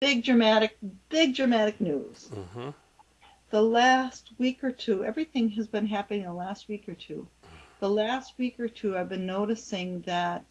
big dramatic, big dramatic news. Mm-hmm. The last week or two, everything has been happening the last week or two. The last week or two, I've been noticing that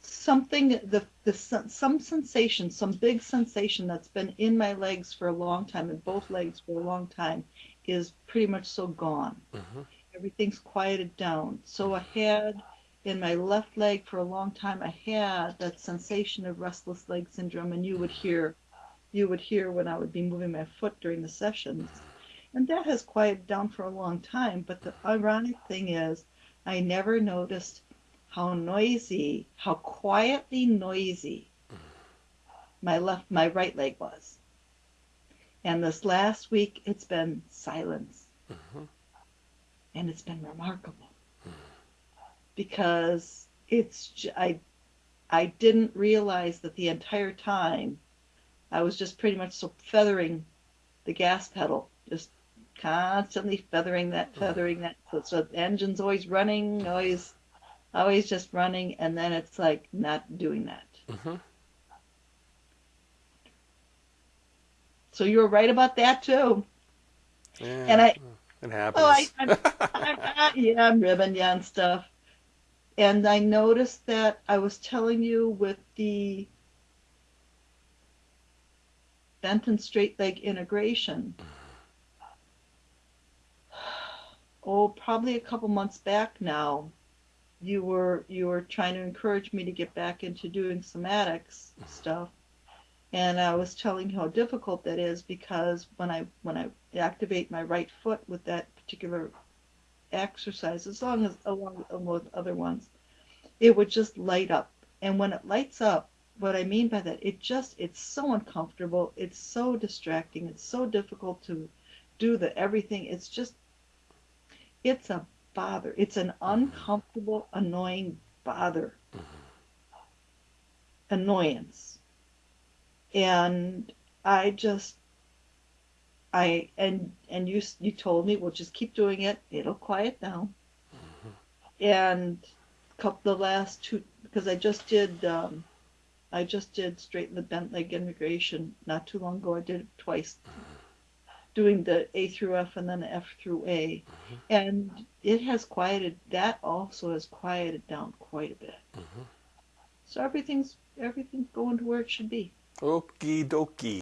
something, the, the some sensation, some big sensation that's been in my legs for a long time, in both legs for a long time, is pretty much so gone. Mm-hmm. Everything's quieted down. So I had in my left leg for a long time, I had that sensation of restless leg syndrome, and you would hear, you would hear when I would be moving my foot during the sessions, and that has quieted down for a long time. But the ironic thing is, I never noticed how noisy, how quietly noisy my left, my right leg was. And this last week, it's been silence, Mm-hmm. and it's been remarkable because it's I I didn't realize that the entire time I was just pretty much so feathering the gas pedal, just constantly feathering that, feathering that. So, so the engine's always running, always, always just running, and then it's like not doing that. Mm-hmm. So you were right about that too. Yeah, And I- it happens. Oh, I, I'm, I'm, I, yeah, I'm ribbing you on stuff. And I noticed that I was telling you with the bent and straight leg integration. Oh, probably a couple months back now, you were you were trying to encourage me to get back into doing somatics stuff. And I was telling you how difficult that is because when I when I activate my right foot with that particular exercise, as long as along with other ones, it would just light up. And when it lights up, what I mean by that, it just it's so uncomfortable, it's so distracting, it's so difficult to do the everything. It's just it's a bother. It's an mm-hmm. uncomfortable, annoying bother. Mm-hmm. Annoyance. And I just I and and you you told me well just keep doing it. It'll quiet down. And couple the last two because I just did um, I just did straighten the bent leg integration not too long ago. I did it twice. Doing the A through F and then F through A. And it has quieted that also has quieted down quite a bit. Mhm. so everything's everything's going to where it should be. Okie dokie.